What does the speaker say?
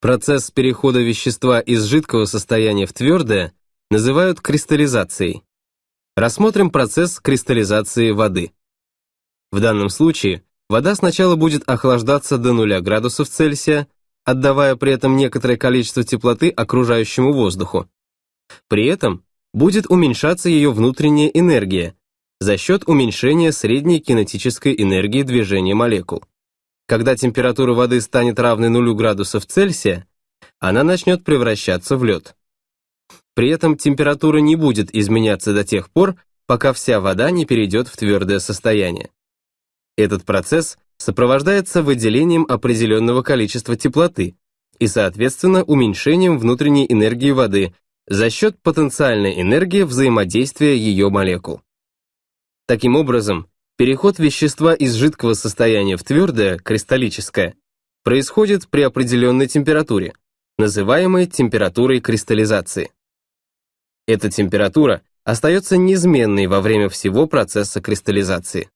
Процесс перехода вещества из жидкого состояния в твердое называют кристаллизацией. Рассмотрим процесс кристаллизации воды. В данном случае вода сначала будет охлаждаться до 0 градусов Цельсия, отдавая при этом некоторое количество теплоты окружающему воздуху. При этом будет уменьшаться ее внутренняя энергия за счет уменьшения средней кинетической энергии движения молекул. Когда температура воды станет равной 0 градусов Цельсия, она начнет превращаться в лед. При этом температура не будет изменяться до тех пор, пока вся вода не перейдет в твердое состояние. Этот процесс сопровождается выделением определенного количества теплоты и, соответственно, уменьшением внутренней энергии воды за счет потенциальной энергии взаимодействия ее молекул. Таким образом, Переход вещества из жидкого состояния в твердое, кристаллическое, происходит при определенной температуре, называемой температурой кристаллизации. Эта температура остается неизменной во время всего процесса кристаллизации.